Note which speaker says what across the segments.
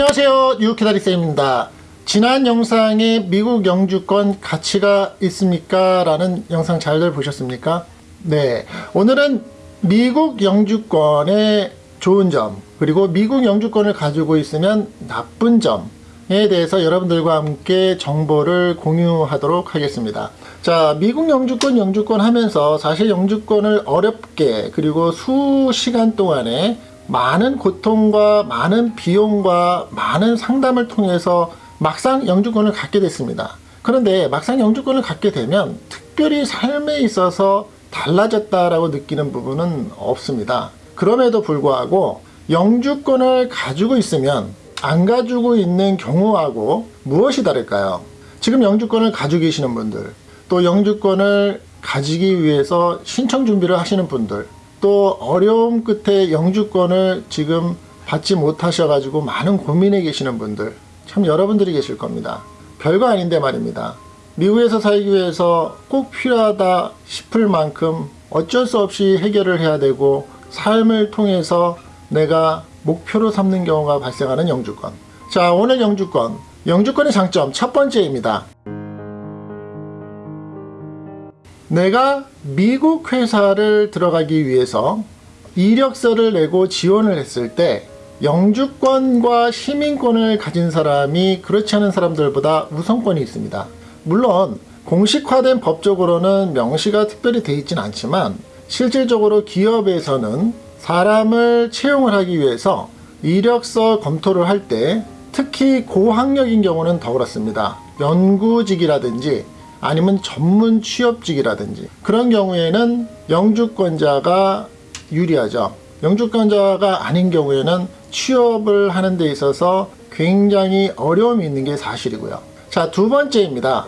Speaker 1: 안녕하세요 유키다리쌤입니다 지난 영상에 미국 영주권 가치가 있습니까? 라는 영상 잘들 보셨습니까? 네 오늘은 미국 영주권의 좋은 점 그리고 미국 영주권을 가지고 있으면 나쁜 점에 대해서 여러분들과 함께 정보를 공유하도록 하겠습니다 자 미국 영주권 영주권 하면서 사실 영주권을 어렵게 그리고 수시간 동안에 많은 고통과 많은 비용과 많은 상담을 통해서 막상 영주권을 갖게 됐습니다. 그런데 막상 영주권을 갖게 되면 특별히 삶에 있어서 달라졌다라고 느끼는 부분은 없습니다. 그럼에도 불구하고 영주권을 가지고 있으면 안 가지고 있는 경우하고 무엇이 다를까요? 지금 영주권을 가지고 계시는 분들 또 영주권을 가지기 위해서 신청 준비를 하시는 분들 또 어려움 끝에 영주권을 지금 받지 못하셔가지고 많은 고민에 계시는 분들 참 여러분들이 계실 겁니다. 별거 아닌데 말입니다. 미국에서 살기 위해서 꼭 필요하다 싶을 만큼 어쩔 수 없이 해결을 해야 되고 삶을 통해서 내가 목표로 삼는 경우가 발생하는 영주권. 자 오늘 영주권. 영주권의 장점 첫 번째입니다. 내가 미국 회사를 들어가기 위해서 이력서를 내고 지원을 했을 때 영주권과 시민권을 가진 사람이 그렇지 않은 사람들보다 우선권이 있습니다. 물론 공식화된 법적으로는 명시가 특별히 되어 있진 않지만 실질적으로 기업에서는 사람을 채용을 하기 위해서 이력서 검토를 할 때 특히 고학력인 경우는 더 그렇습니다. 연구직이라든지 아니면 전문 취업직이라든지 그런 경우에는 영주권자가 유리하죠. 영주권자가 아닌 경우에는 취업을 하는 데 있어서 굉장히 어려움이 있는 게 사실이고요. 자, 두 번째입니다.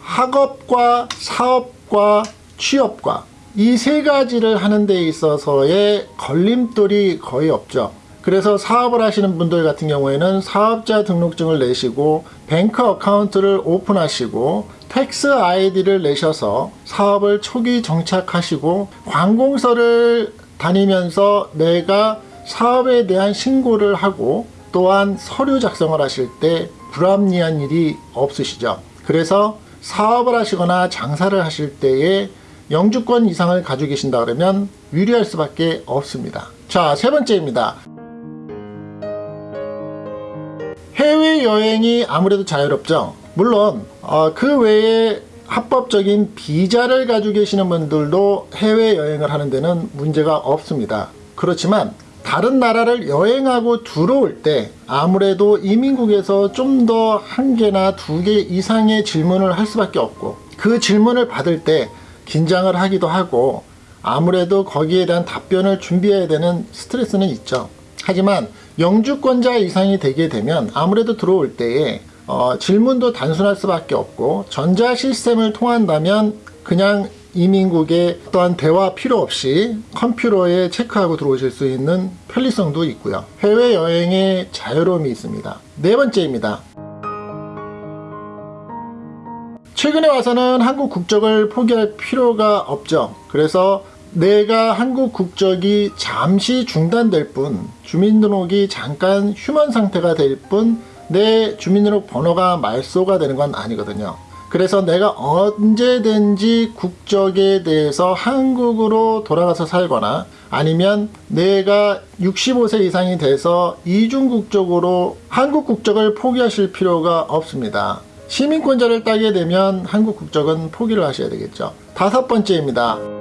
Speaker 1: 학업과 사업과 취업과 이 세 가지를 하는 데 있어서의 걸림돌이 거의 없죠. 그래서 사업을 하시는 분들 같은 경우에는 사업자 등록증을 내시고 bank account를 오픈하시고 tax ID를 내셔서 사업을 초기 정착하시고 관공서를 다니면서 내가 사업에 대한 신고를 하고 또한 서류 작성을 하실 때 불합리한 일이 없으시죠. 그래서 사업을 하시거나 장사를 하실 때에 영주권 이상을 가지고 계신다 그러면 유리할 수밖에 없습니다. 자, 세 번째입니다. 해외여행이 아무래도 자유롭죠. 물론 어, 그 외에 합법적인 비자를 가지고 계시는 분들도 해외여행을 하는 데는 문제가 없습니다. 그렇지만 다른 나라를 여행하고 들어올 때 아무래도 이민국에서 좀 더 한 개나 두 개 이상의 질문을 할 수밖에 없고 그 질문을 받을 때 긴장을 하기도 하고 아무래도 거기에 대한 답변을 준비해야 되는 스트레스는 있죠. 하지만 영주권자 이상이 되게 되면 아무래도 들어올 때에 어, 질문도 단순할 수밖에 없고 전자 시스템을 통한다면 그냥 이민국에 어떠한 대화 필요 없이 컴퓨터에 체크하고 들어오실 수 있는 편리성도 있고요. 해외여행의 자유로움이 있습니다. 네 번째입니다. 최근에 와서는 한국 국적을 포기할 필요가 없죠. 그래서 내가 한국 국적이 잠시 중단될 뿐 주민등록이 잠깐 휴먼 상태가 될 뿐 내 주민등록 번호가 말소가 되는 건 아니거든요. 그래서 내가 언제든지 국적에 대해서 한국으로 돌아가서 살거나 아니면 내가 65세 이상이 돼서 이중 국적으로 한국 국적을 포기하실 필요가 없습니다. 시민권자를 따게 되면 한국 국적은 포기를 하셔야 되겠죠. 다섯 번째입니다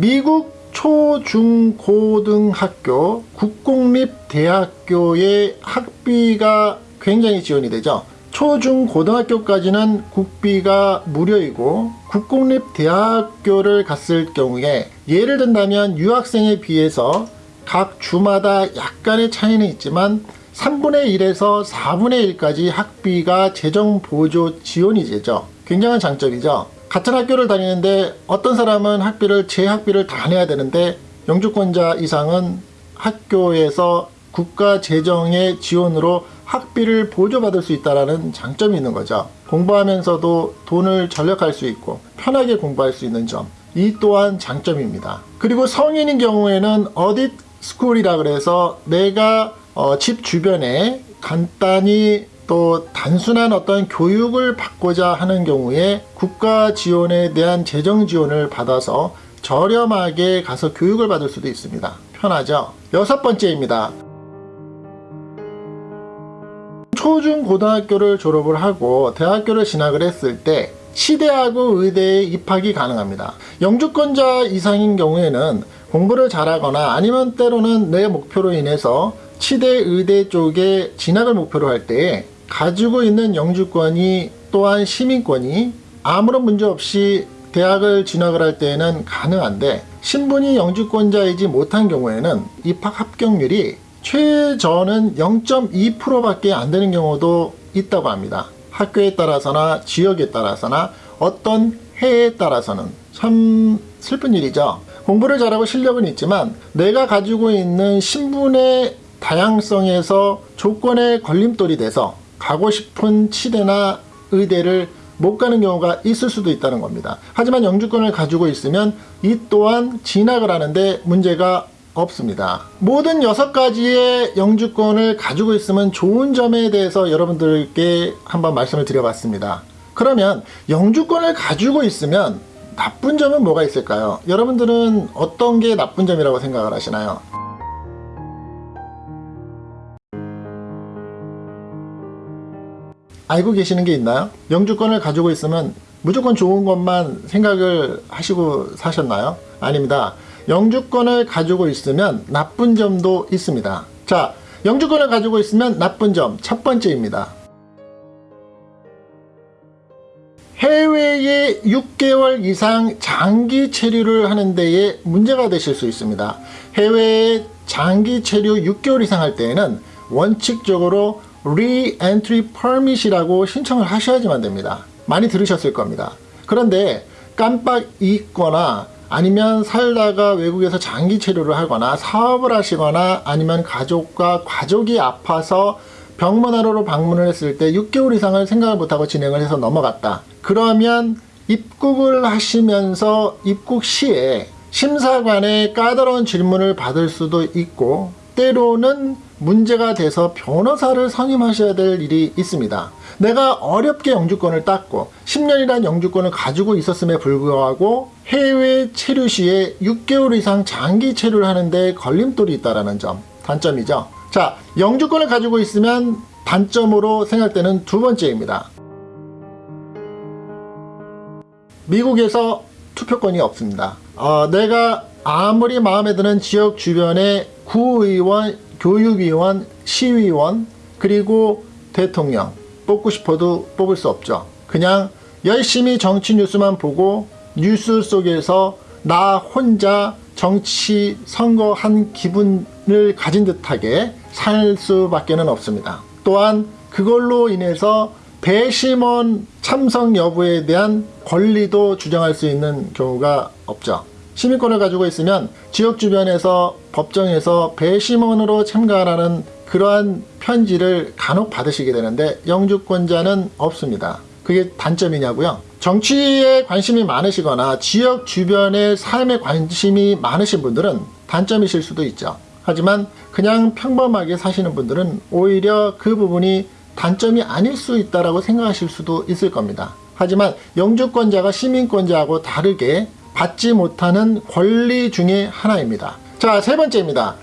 Speaker 1: 미국 초중고등학교 국공립대학교의 학비가 굉장히 지원이 되죠. 초중고등학교까지는 국비가 무료이고 국공립대학교를 갔을 경우에 예를 든다면 유학생에 비해서 각 주마다 약간의 차이는 있지만 3분의 1에서 4분의 1까지 학비가 재정보조 지원이 되죠. 굉장한 장점이죠. 같은 학교를 다니는데 어떤 사람은 학비를 제 학비를 다 내야 되는데 영주권자 이상은 학교에서 국가 재정의 지원으로 학비를 보조받을 수 있다는 장점이 있는 거죠. 공부하면서도 돈을 절약할 수 있고 편하게 공부할 수 있는 점 이 또한 장점입니다. 그리고 성인인 경우에는 어디 스쿨이라 그래서 내가 어, 집 주변에 간단히 또 단순한 어떤 교육을 받고자 하는 경우에 국가 지원에 대한 재정 지원을 받아서 저렴하게 가서 교육을 받을 수도 있습니다. 편하죠? 여섯 번째입니다. 초중 고등학교를 졸업을 하고 대학교를 진학을 했을 때 치대하고 의대에 입학이 가능합니다. 영주권자 이상인 경우에는 공부를 잘하거나 아니면 때로는 내 목표로 인해서 치대 의대 쪽에 진학을 목표로 할 때 가지고 있는 영주권이 또한 시민권이 아무런 문제 없이 대학을 진학을 할 때에는 가능한데 신분이 영주권자이지 못한 경우에는 입학 합격률이 최저는 0.2%밖에 안 되는 경우도 있다고 합니다. 학교에 따라서나 지역에 따라서나 어떤 해에 따라서는 참 슬픈 일이죠. 공부를 잘하고 실력은 있지만 내가 가지고 있는 신분의 다양성에서 조건에 걸림돌이 돼서 가고 싶은 치대나 의대를 못 가는 경우가 있을 수도 있다는 겁니다. 하지만 영주권을 가지고 있으면 이 또한 진학을 하는데 문제가 없습니다. 모든 여섯 가지의 영주권을 가지고 있으면 좋은 점에 대해서 여러분들께 한번 말씀을 드려봤습니다. 그러면 영주권을 가지고 있으면 나쁜 점은 뭐가 있을까요? 여러분들은 어떤 게 나쁜 점이라고 생각을 하시나요? 알고 계시는 게 있나요? 영주권을 가지고 있으면 무조건 좋은 것만 생각을 하시고 사셨나요? 아닙니다. 영주권을 가지고 있으면 나쁜 점도 있습니다. 자, 영주권을 가지고 있으면 나쁜 점 첫 번째입니다. 해외에 6개월 이상 장기 체류를 하는 데에 문제가 되실 수 있습니다. 해외에 장기 체류 6개월 이상 할 때에는 원칙적으로 Re-Entry Permit이라고 신청을 하셔야지만 됩니다. 많이 들으셨을 겁니다. 그런데 깜빡 잊거나 아니면 살다가 외국에서 장기 체류를 하거나 사업을 하시거나 아니면 가족과 가족이 아파서 병문안으로 방문을 했을 때 6개월 이상을 생각을 못하고 진행을 해서 넘어갔다. 그러면 입국을 하시면서 입국 시에 심사관의 까다로운 질문을 받을 수도 있고 때로는 문제가 돼서 변호사를 선임하셔야 될 일이 있습니다. 내가 어렵게 영주권을 땄고 10년이란 영주권을 가지고 있었음에 불구하고 해외 체류 시에 6개월 이상 장기 체류를 하는데 걸림돌이 있다는 점 단점이죠. 자, 영주권을 가지고 있으면 단점으로 생각되는 두 번째입니다. 미국에서 투표권이 없습니다. 어, 내가 아무리 마음에 드는 지역 주변의 구의원, 교육위원, 시의원, 그리고 대통령 뽑고 싶어도 뽑을 수 없죠. 그냥 열심히 정치 뉴스만 보고 뉴스 속에서 나 혼자 정치 선거한 기분을 가진 듯하게 살 수밖에 는 없습니다. 또한 그걸로 인해서 배심원 참석 여부에 대한 권리도 주장할 수 있는 경우가 없죠. 시민권을 가지고 있으면 지역 주변에서 법정에서 배심원으로 참가하라는 그러한 편지를 간혹 받으시게 되는데 영주권자는 없습니다. 그게 단점이냐고요? 정치에 관심이 많으시거나 지역 주변의 삶에 관심이 많으신 분들은 단점이실 수도 있죠. 하지만 그냥 평범하게 사시는 분들은 오히려 그 부분이 단점이 아닐 수 있다라고 생각하실 수도 있을 겁니다. 하지만 영주권자가 시민권자하고 다르게 받지 못하는 권리 중에 하나입니다. 자, 세 번째입니다.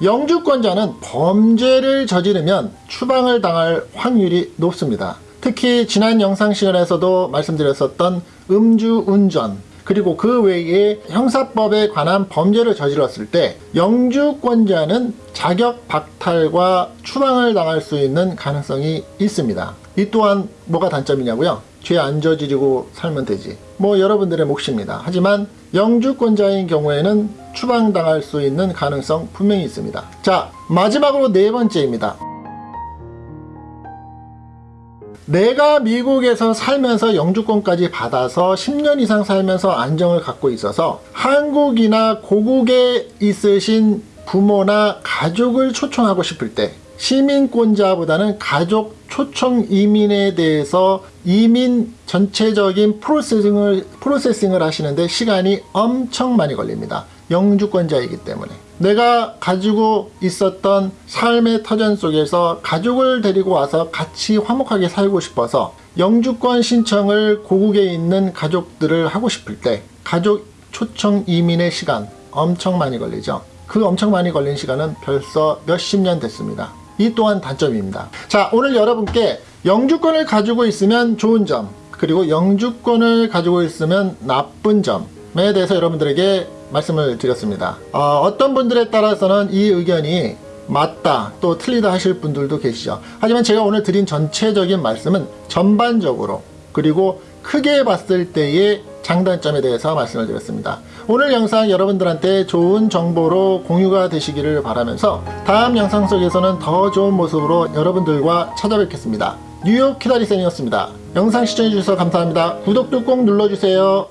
Speaker 1: 영주권자는 범죄를 저지르면 추방을 당할 확률이 높습니다. 특히 지난 영상 시간에서도 말씀드렸었던 음주운전 그리고 그 외에 형사법에 관한 범죄를 저질렀을 때 영주권자는 자격 박탈과 추방을 당할 수 있는 가능성이 있습니다. 이 또한 뭐가 단점이냐고요? 죄 안 저지르고 살면 되지. 뭐 여러분들의 몫입니다. 하지만 영주권자인 경우에는 추방당할 수 있는 가능성 분명히 있습니다. 자, 마지막으로 네 번째입니다. 내가 미국에서 살면서 영주권까지 받아서 10년 이상 살면서 안정을 갖고 있어서 한국이나 고국에 있으신 부모나 가족을 초청하고 싶을 때 시민권자보다는 가족 초청 이민에 대해서 이민 전체적인 프로세싱을, 프로세싱을 하시는데 시간이 엄청 많이 걸립니다. 영주권자이기 때문에. 내가 가지고 있었던 삶의 터전 속에서 가족을 데리고 와서 같이 화목하게 살고 싶어서 영주권 신청을 고국에 있는 가족들을 하고 싶을 때 가족 초청 이민의 시간 엄청 많이 걸리죠. 그 엄청 많이 걸린 시간은 벌써 몇십 년 됐습니다. 이 또한 단점입니다. 자, 오늘 여러분께 영주권을 가지고 있으면 좋은 점, 그리고 영주권을 가지고 있으면 나쁜 점에 대해서 여러분들에게 말씀을 드렸습니다. 어, 떤 분들에 따라서는 이 의견이 맞다 또 틀리다 하실 분들도 계시죠. 하지만 제가 오늘 드린 전체적인 말씀은 전반적으로 그리고 크게 봤을 때의 장단점에 대해서 말씀을 드렸습니다. 오늘 영상 여러분들한테 좋은 정보로 공유가 되시기를 바라면서 다음 영상 속에서는 더 좋은 모습으로 여러분들과 찾아뵙겠습니다. 뉴욕 키다리쌤이었습니다. 영상 시청해주셔서 감사합니다. 구독도 꼭 눌러주세요.